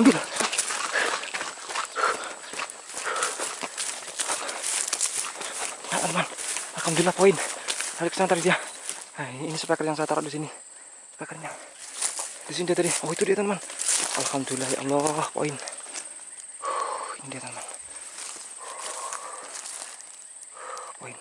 ambil. Nah, teman. Alhamdulillah poin. Tarik sana tarik dia. Nah, ini, ini speaker yang saya taruh di sini. Speakernya. Di sini dia tadi. Oh, itu dia teman. Alhamdulillah ya Allah, poin. Ini dia teman. Poin.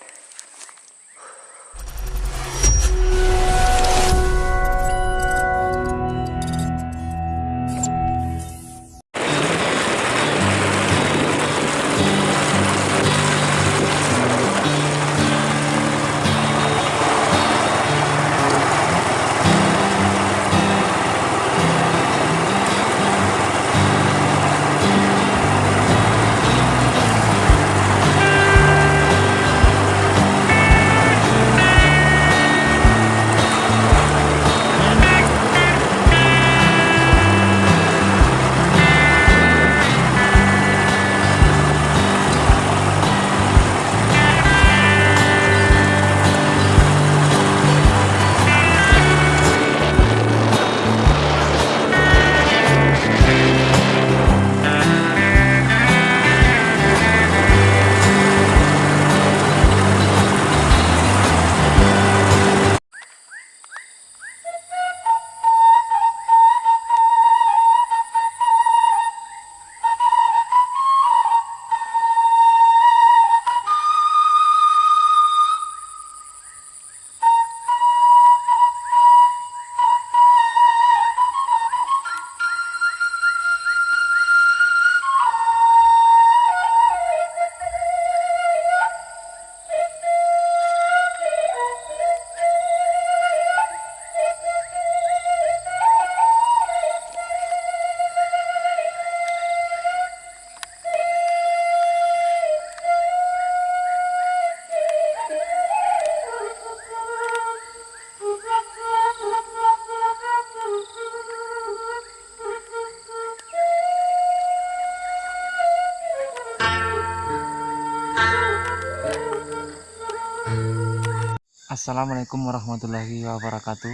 Assalamualaikum warahmatullahi wabarakatuh.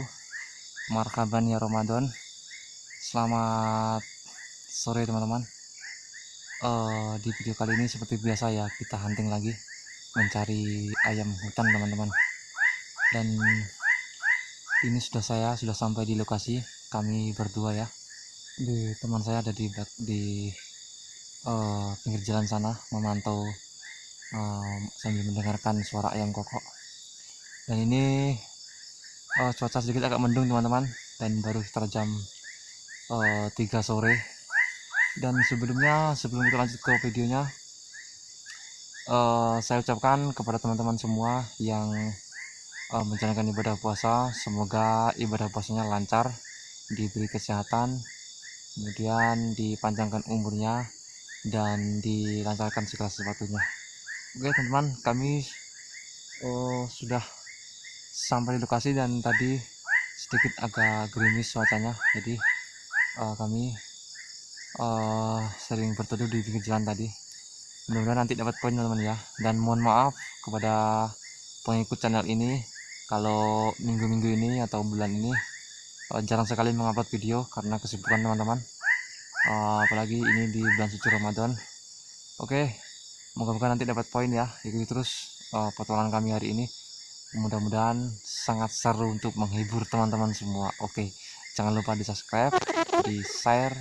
Marhaban ya Ramadan. Selamat sore teman-teman. Eh, Di video kali ini seperti biasa ya Kita hunting lagi Mencari ayam hutan teman-teman. Dan Ini sudah saya sudah sampai di lokasi Kami berdua ya. Di Teman saya ada di, di eh, Pinggir jalan sana Memantau eh, Sambil mendengarkan suara ayam kokok dan ini eh, cuaca sedikit agak mendung teman-teman. Dan baru sekitar jam eh, 3 sore. Dan sebelumnya sebelum kita lanjut ke videonya eh, saya ucapkan kepada teman-teman semua yang eh, menjalankan ibadah puasa semoga ibadah puasanya lancar diberi kesehatan kemudian dipanjangkan umurnya dan dilancarkan segala sesuatunya. Oke teman-teman kami oh, sudah sampai di lokasi dan tadi sedikit agak gerimis cuacanya. Jadi eh, kami eh, sering berteduh di pinggir jalan tadi. Mudah-mudahan nanti dapat poin teman-teman ya. Dan mohon maaf kepada pengikut channel ini kalau minggu-minggu ini atau bulan ini uh, jarang sekali mengupload video karena kesibukan teman-teman. Uh, apalagi ini di bulan suci Ramadan. Oke moga-moga nanti dapat poin ya. Ikuti terus uh, petualangan kami hari ini mudah-mudahan sangat seru untuk menghibur teman-teman semua. Oke jangan lupa di subscribe di share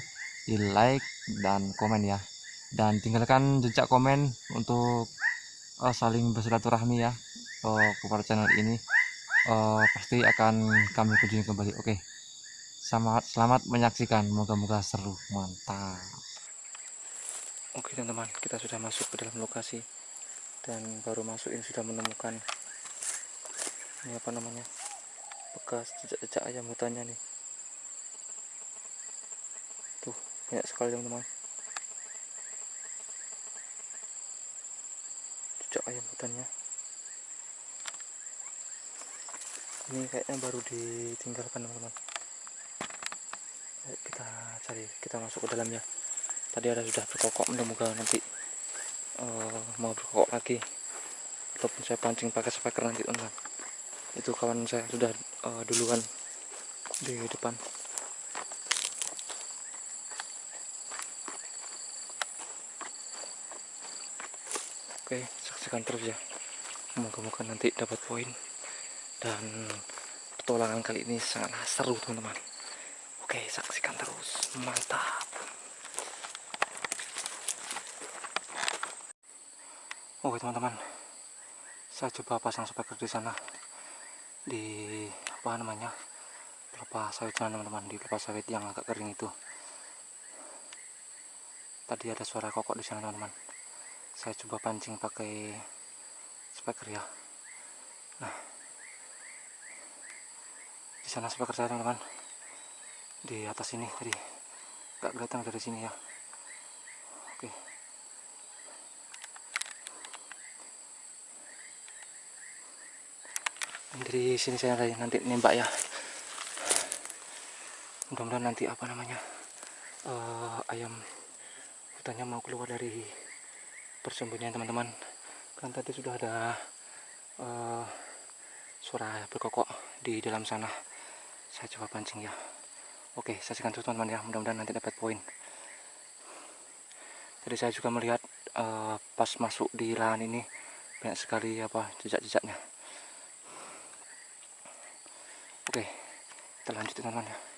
di like dan komen ya. Dan tinggalkan jejak komen untuk uh, saling bersilaturahmi ya uh, kepada channel ini. Uh, pasti akan kami kunjungi kembali. Oke selamat selamat menyaksikan. Moga-moga seru. Mantap. Oke teman-teman kita sudah masuk ke dalam lokasi. Dan baru masuk ini sudah menemukan ini apa namanya? Bekas jejak-jejak ayam hutannya nih. Tuh banyak sekali teman-teman. Jejak ayam hutannya. Ini kayaknya baru ditinggalkan teman-teman. Kita cari kita masuk ke dalamnya. Tadi ada sudah berkokok mudah-mudahan nanti uh, mau berkokok lagi. Ataupun saya pancing pakai speaker nanti teman-teman itu kawan saya sudah uh, duluan di depan. Oke saksikan terus ya. Moga-moga nanti dapat poin. Dan petualangan kali ini sangatlah seru teman-teman. Oke saksikan terus. Mantap. Oke teman-teman. Saya coba pasang speaker di sana di apa namanya kelapa sawit sana teman-teman di kelapa sawit yang agak kering itu. Tadi ada suara kokok di sana teman-teman. Saya coba pancing pakai speaker ya. Nah. Di sana speaker saya teman-teman. Di atas ini tadi. Nggak kelihatan dari sini ya. Oke dari sini saya nanti nembak ya. Mudah-mudahan nanti apa namanya uh, ayam hutannya mau keluar dari persembunyian teman-teman. Kan tadi sudah ada uh, suara berkokok di dalam sana. Saya coba pancing ya. Oke saksikan terus teman-teman ya. Mudah-mudahan nanti dapat poin. Jadi saya juga melihat uh, pas masuk di lahan ini banyak sekali apa jejak-jejaknya Oke, kita lanjut teman-teman ya.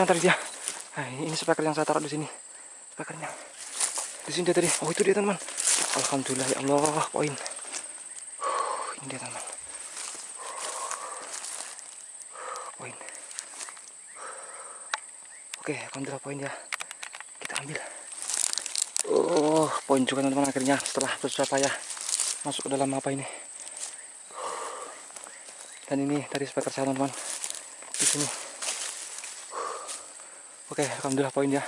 Sana tadi dia. Nah, ini speaker yang saya taruh di sini. Speakernya. Di sini dia tadi. Oh, itu dia, teman. Alhamdulillah ya Allah, poin. Ini dia, teman. Poin. Oke, alhamdulillah poin ya. Kita ambil. Oh, poin juga teman-teman akhirnya setelah bersusah payah masuk ke dalam apa ini. Dan ini dari speaker saya teman-teman di sini. Oke, alhamdulillah poin ya.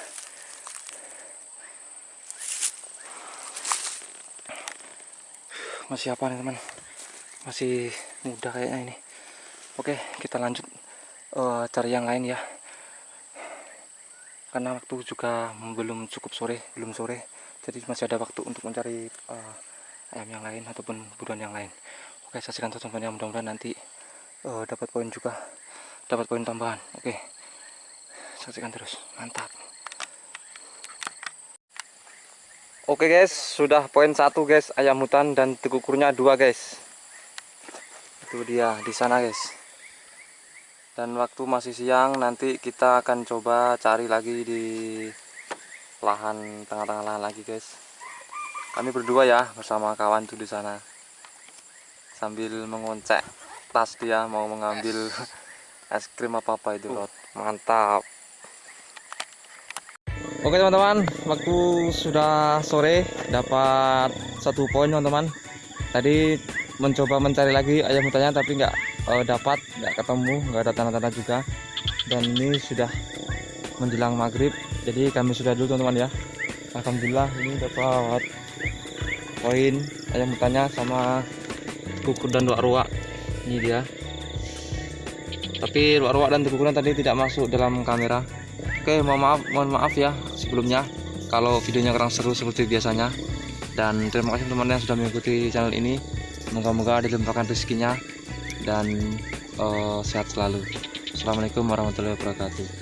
Masih apa nih teman? Masih muda kayaknya ini. Oke, kita lanjut uh, cari yang lain ya. Karena waktu juga belum cukup sore, belum sore. Jadi masih ada waktu untuk mencari uh, ayam yang lain ataupun buruan yang lain. Oke, saksikan terus teman-teman ya. Mudah-mudahan nanti uh, dapat poin juga, dapat poin tambahan. Oke saksikan terus. Mantap. Oke guys. Sudah poin satu guys. Ayam hutan dan tekukurnya dua guys. Itu dia di sana guys. Dan waktu masih siang nanti kita akan coba cari lagi di lahan tengah-tengah lahan lagi guys. Kami berdua ya bersama kawan tuh di sana. Sambil mengoncek tas dia mau mengambil es krim apa apa itu Rod. mantap Oke teman-teman, waktu sudah sore dapat satu poin teman-teman. Tadi mencoba mencari lagi ayam hutannya tapi nggak eh, dapat, nggak ketemu, nggak ada tanda-tanda juga. Dan ini sudah menjelang maghrib, jadi kami sudah dulu teman-teman ya. Alhamdulillah ini dapat poin ayam hutannya sama kukur dan dua ruak. Ini dia. Tapi ruak-ruak dan kukuran tadi tidak masuk dalam kamera. Oke, mohon maaf, mohon maaf ya sebelumnya kalau videonya kurang seru seperti biasanya. Dan terima kasih teman-teman yang sudah mengikuti channel ini. Moga-moga dilimpahkan rezekinya dan eh, sehat selalu. Assalamualaikum warahmatullahi wabarakatuh.